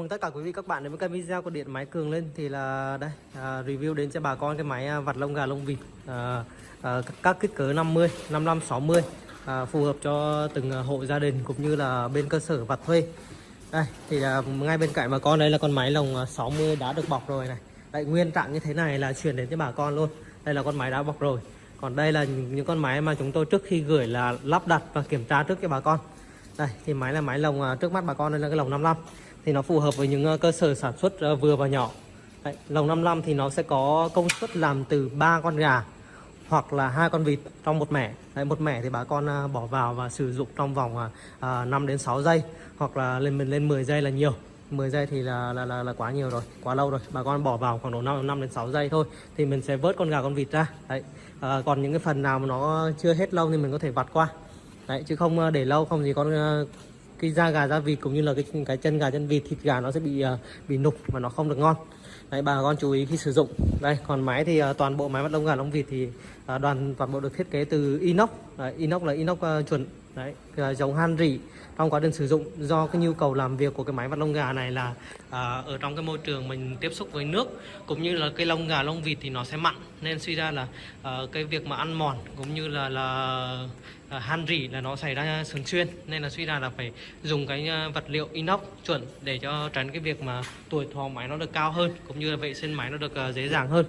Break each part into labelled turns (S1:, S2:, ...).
S1: mừng tất cả quý vị các bạn đến với kênh video của điện máy cường lên. Thì là đây à, review đến cho bà con cái máy à, vặt lông gà lông vịt à, à, các kích cỡ 50 55 60 à, phù hợp cho từng à, hộ gia đình cũng như là bên cơ sở vặt thuê. Đây thì là ngay bên cạnh bà con đây là con máy lồng à, 60 đã được bọc rồi này. Đây nguyên trạng như thế này là chuyển đến cho bà con luôn. Đây là con máy đã bọc rồi. Còn đây là những, con máy mà chúng tôi trước khi gửi là lắp đặt và kiểm tra trước cho bà con. Đây thì máy là máy lồng trước mắt bà con đây là cái lồng 55 thì nó phù hợp với những ờ, cơ sở sản xuất ờ, vừa và nhỏ. Đấy, lồng 55 thì nó sẽ có công suất làm từ 3 con gà hoặc là hai con vịt trong một mẻ. Đấy, một mẻ thì bà con ờ, bỏ vào và sử dụng trong vòng à, 5 đến 6 giây hoặc là lên mình lên 10 giây là nhiều. 10 giây thì là, là là là quá nhiều rồi quá lâu rồi. Bà con bỏ vào khoảng độ 5, 5 đến 6 giây thôi thì mình sẽ vớt con gà con vịt ra. Đấy à, còn những cái phần nào mà nó chưa hết lâu thì mình có thể vặt qua. Đấy chứ không để lâu không gì con cái da gà da vịt cũng như là cái cái chân gà chân vịt thịt gà nó sẽ bị uh, bị nục và nó không được ngon. Đấy bà con chú ý khi sử dụng. Đây còn máy thì uh, toàn bộ máy bắt lông gà lông vịt thì uh, đoàn toàn bộ được thiết kế từ inox. Đấy, inox là inox uh, chuẩn đấy giống han rỉ trong quá trình sử dụng do cái nhu cầu làm việc của cái máy vặt lông gà này là à, ở trong cái môi trường mình tiếp xúc với nước cũng như là cái lông gà lông vịt thì nó sẽ mặn. Nên suy ra là à, cái việc mà ăn mòn cũng như là là à, han rỉ là nó xảy ra thường xuyên. Nên là suy ra là phải dùng cái à, vật liệu inox chuẩn để cho tránh cái việc mà tuổi thọ máy nó được cao hơn cũng như là vệ sinh máy nó được à, dễ dàng hơn.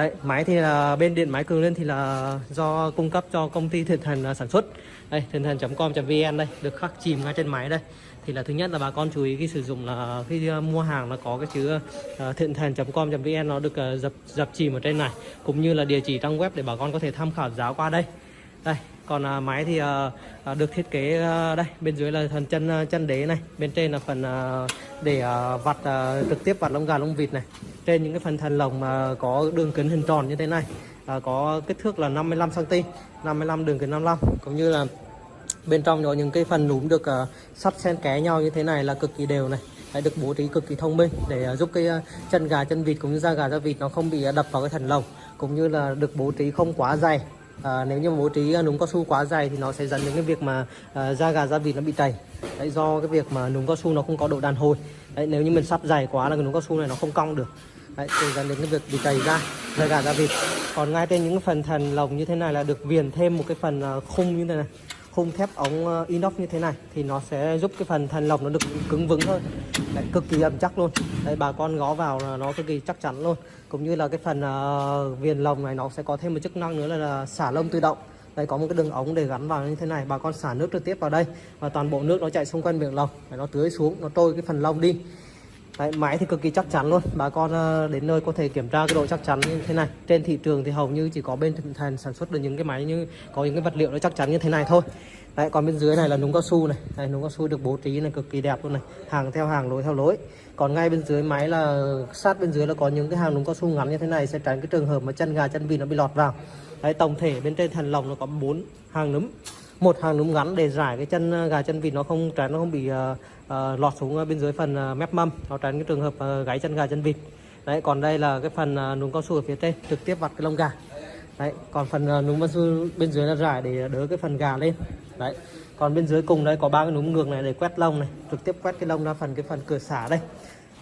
S1: Đấy, máy thì là bên điện máy cường lên thì là do cung cấp cho công ty Thiện Thần à, sản xuất. Đây, thiện thần.com.vn đây, được khắc chìm ngay trên máy đây. Thì là thứ nhất là bà con chú ý khi sử dụng là khi à, mua hàng nó có cái chữ à, uh, thiện thần.com.vn nó được uh, dập dập chìm ở trên này cũng như là địa chỉ trang web để bà con có thể tham khảo giá qua đây. Đây, còn à, máy thì à, à, được thiết kế đây, bên dưới là phần chân chân đế này, bên trên là phần để vặt trực tiếp vặt lông gà lông vịt này. Trên những cái phần thần lồng mà có đường kính hình tròn như thế này à, có kích thước là 55 cm 55 đường kính 55 cũng như là bên trong có những cái phần núm được uh, sắt xen kẽ nhau như thế này là cực kỳ đều này. Đấy, được bố trí cực kỳ thông minh để giúp cái chân gà chân vịt cũng như da gà da vịt nó không bị đập vào cái thần lồng cũng như là được bố trí không quá dày à, nếu như bố trí à, núm cao su quá dày thì nó sẽ dẫn đến cái việc mà à, da gà da vịt nó bị tẩy. Đấy do cái việc mà núm cao su nó không có độ đàn hồi. Đấy nếu như mình sắp dày quá là cái núm cao su này nó không cong được. Đấy thì dẫn đến cái việc bị tẩy da da gà da vịt. Còn ngay trên những phần thần lồng như thế này là được viền thêm một cái phần à, khung như thế này khung thép ống ờ, inox như thế này thì nó sẽ giúp cái phần thân lồng nó được cứng vững hơn. Đấy, cực kỳ ẩm chắc luôn. Đấy, bà con gõ vào là nó cực kỳ chắc chắn luôn. Cũng như là cái phần uh, viền lồng này nó sẽ có thêm một chức năng nữa là, là xả lông tự động. Đây có một cái đường ống để gắn vào như thế này. Bà con xả nước trực tiếp vào đây và toàn bộ nước nó chạy xung quanh miệng lồng. Để nó tưới xuống nó trôi cái phần lông đi. Đấy, máy thì cực kỳ chắc chắn luôn. Bà con ờ, đến nơi có thể kiểm tra cái độ chắc chắn như thế này. Trên thị trường thì hầu như chỉ có bên thịnh sản xuất được những cái máy như có những cái vật liệu nó chắc chắn như thế này thôi. Đấy, còn bên dưới này là núm cao su này. Đấy, núm cao su được bố trí này cực kỳ đẹp luôn này. Hàng theo hàng lối theo lối. Còn ngay bên dưới máy là sát bên dưới là có những cái hàng núm cao su ngắn như thế này sẽ tránh cái trường hợp mà chân gà chân vịt nó bị lọt vào. Đấy, tổng thể bên trên thành lồng nó có bốn hàng núm một hàng núm ngắn để giải cái chân gà chân vịt nó không tránh nó không bị uh, uh, lọt xuống ờ, bên dưới phần uh, mép mâm. Nó tránh cái trường hợp uh, gáy chân gà chân vịt. Đấy còn đây là cái phần uh, núm cao su ở phía trên trực tiếp vặt cái lông gà. Đấy còn phần uh, núm cao su bên dưới là giải để đỡ cái phần gà lên. Đấy còn bên dưới cùng đây có ba cái núm ngược này để quét lông này. Trực tiếp quét cái lông ra phần cái phần cửa xả đây.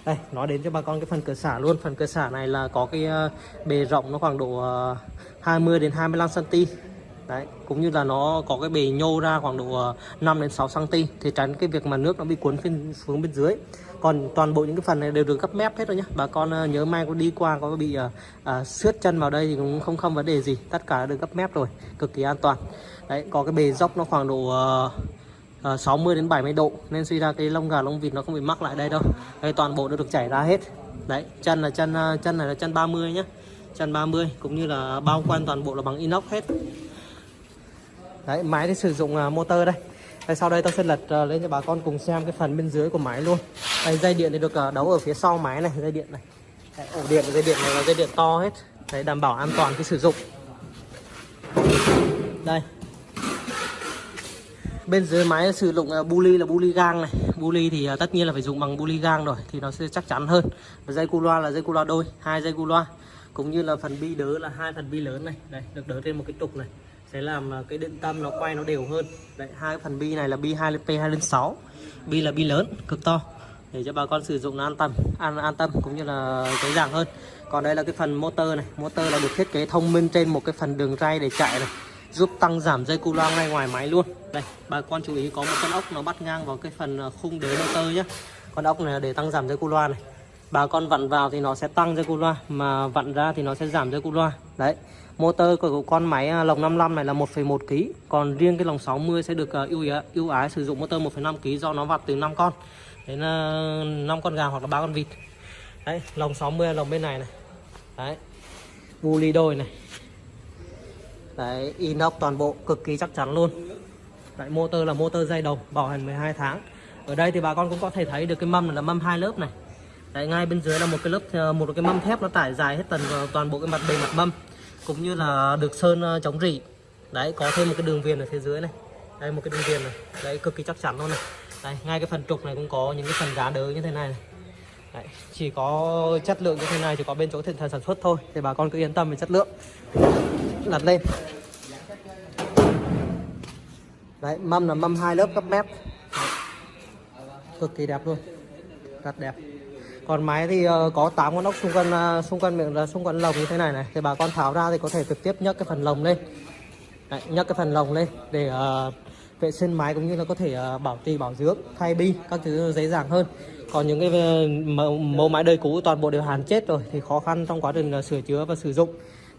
S1: Đây nói đến cho bà con cái phần cửa xả luôn. Phần cửa xả này là có cái uh, bề rộng nó khoảng độ uh, 20 đến 25 cm đấy cũng như là nó có cái bề nhô ra khoảng độ ờ, 5 đến 6 cm thì tránh cái việc mà nước nó bị cuốn xuống bên dưới. Còn toàn bộ những cái phần này đều được gấp mép hết rồi nhé bà con ờ, nhớ mai có đi qua có bị à, à, xước chân vào đây thì cũng không không vấn đề gì. Tất cả được gấp mép rồi cực kỳ an toàn. Đấy có cái bề dốc nó khoảng độ à, à, 60 đến 70 độ nên suy ra cái lông gà lông vịt nó không bị mắc lại đây đâu. Đây toàn bộ nó được chảy ra hết. Đấy chân là chân ờ, chân này là chân 30 nhé chân 30 cũng như là bao quanh toàn bộ là bằng inox hết đấy máy thì sử dụng à, motor đây. Đây sau đây tôi sẽ lật uh, lên cho bà con cùng xem cái phần bên dưới của máy luôn. Đây dây điện thì được uh, đấu ở phía sau máy này dây điện này. Đấy, ổ điện dây điện này là dây điện to hết. Đấy đảm bảo an toàn khi sử dụng. Đây. Bên dưới máy sử dụng uh, buli là buli gang này. Buli thì uh, tất nhiên là phải dùng bằng buli gang rồi thì nó sẽ chắc chắn hơn. Và dây cu loa là dây cu loa đôi hai dây cu loa. Cũng như là phần bi đỡ là hai phần bi lớn này. Đây được đỡ trên một cái trục này sẽ làm cái điện tâm nó quay nó đều hơn. Đấy, hai phần bi này là bi 2 p 2 6 bi là bi lớn, cực to. Để cho bà con sử dụng nó an tâm, an an tâm cũng như là dễ dàng hơn. Còn đây là cái phần motor này. Motor là được thiết kế thông minh trên một cái phần đường ray để chạy này, giúp tăng giảm dây cu loa ngay ngoài máy luôn. Đây, bà con chú ý có một con ốc nó bắt ngang vào cái phần à, khung đế motor nhé con ốc này là để tăng giảm dây cu loa này. Bà con vặn vào thì nó sẽ tăng dây cu loa mà vặn ra thì nó sẽ giảm dây cu loa đấy motor của con máy à, lồng 55 này là 1,1 kg còn riêng cái lồng 60 sẽ được à, ưu ái, ưu ái sử dụng motor 1,5 kg do nó vặt từ 5 con. Đến à, 5 con gà hoặc là 3 con vịt. Đấy lồng 60 là lồng bên này này. Đấy bu ly đôi này. Đấy inox toàn bộ cực kỳ chắc chắn luôn. Đấy motor là motor dây đồng bảo hành 12 tháng. Ở đây thì bà con cũng có thể thấy được cái mâm này là mâm hai lớp này. Đấy ngay bên dưới là một cái lớp một cái mâm thép nó trải dài hết tần toàn bộ cái mặt bề mặt mâm cũng như là được sơn ờ, chống rỉ. Đấy có thêm một cái đường viền ở phía dưới này. Đây một cái đường viền này. Đấy cực kỳ chắc chắn luôn này. Đây ngay cái phần trục này cũng có những cái phần giá đỡ như thế này, này. Đấy, chỉ có chất lượng như thế này chỉ có bên chỗ thiện thần sản xuất thôi. Thì bà con cứ yên tâm về chất lượng. Lật lên. Đấy mâm là mâm hai lớp cấp mép. Cực kỳ đẹp luôn. Rất đẹp còn máy thì ờ, có 8 con ốc xung quanh ờ, xung quanh miệng là xung quanh lồng như thế này này. Thì bà con tháo ra thì có thể trực tiếp nhấc cái phần lồng lên. Đấy, nhấc cái phần lồng lên để uh, vệ sinh máy cũng như là có thể uh, bảo trì bảo dưỡng thay bi các thứ dễ dàng hơn. Còn những cái mẫu, mẫu máy đời cũ toàn bộ đều hàn chết rồi thì khó khăn trong quá trình uh, sửa chữa và sử dụng.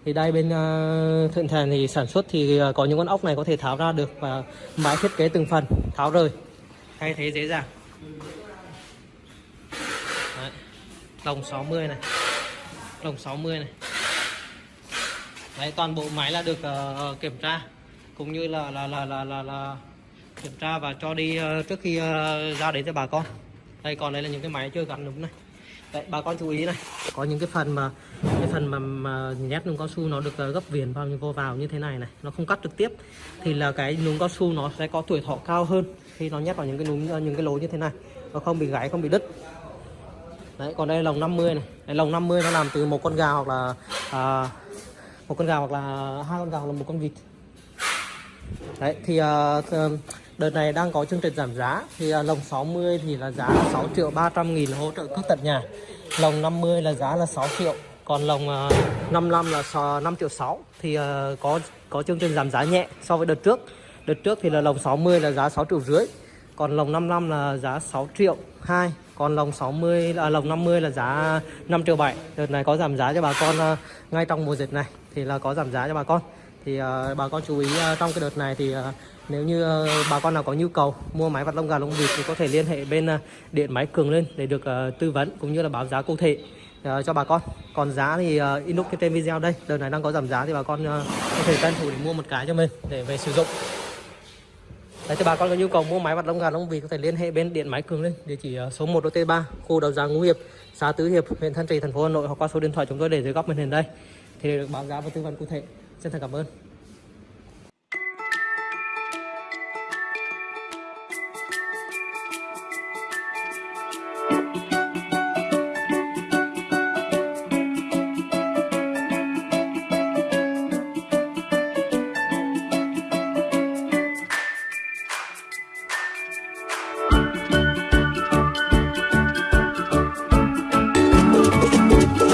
S1: Thì đây bên uh, thượng thần thì sản xuất thì uh, có những con ốc này có thể tháo ra được và máy thiết kế từng phần tháo rời. Thay thế dễ dàng lồng 60 này. Lồng 60 này. Đấy, toàn bộ máy là được uh, kiểm tra. Cũng như là là là là là, là kiểm tra và cho đi uh, trước khi uh, ra đến cho bà con. Đây còn đây là những cái máy chưa gắn đúng này. Đấy, bà con chú ý này. Có những cái phần mà cái phần mà, mà nhét núm cao su nó được uh, gấp viền vào như vô vào như thế này này. Nó không cắt trực tiếp. Thì là cái núm cao su nó sẽ có tuổi thọ cao hơn khi nó nhét vào những cái núm những cái lỗ như thế này. Nó không bị gãy không bị đứt đấy còn đây là lồng 50 này. Đây, lồng 50 nó làm từ một con gà hoặc là à, một con gà hoặc là hai con gà hoặc là một con vịt. Đấy thì à, đợt này đang có chương trình giảm giá. Thì à, lồng 60 thì là giá 6 triệu 300 nghìn hỗ trợ cước tận nhà. Lồng 50 là giá là 6 triệu. Còn lồng à, 55 là 5 triệu 6 thì à, có có chương trình giảm giá nhẹ so với đợt trước. Đợt trước thì là lồng 60 là giá 6 triệu rưỡi còn lồng 55 là giá 6 triệu 2 còn lồng 60 à, lồng 50 là giá 5 triệu 7 đợt này có giảm giá cho bà con uh, ngay trong mùa dịch này thì là có giảm giá cho bà con. Thì uh, bà con chú ý uh, trong cái đợt này thì uh, nếu như uh, bà con nào có nhu cầu mua máy vặt lông gà lông vịt thì có thể liên hệ bên uh, điện máy cường lên để được uh, tư vấn cũng như là báo giá cụ thể uh, cho bà con. Còn giá thì uh, inbox trên video đây đợt này đang có giảm giá thì bà con uh, có thể tranh thủ để mua một cái cho mình để về sử dụng. Đấy, thì bà con có nhu cầu mua máy vặt lông gà lông vịt có thể liên hệ bên điện máy cường lên địa chỉ số 1 đô T3 khu đầu giá Ngũ Hiệp xã Tứ Hiệp huyện Thanh Trì thành phố Hà Nội hoặc qua số điện thoại chúng tôi để dưới góc màn hình đây. Thì được báo giá và tư vấn cụ thể. Xin thật cảm ơn.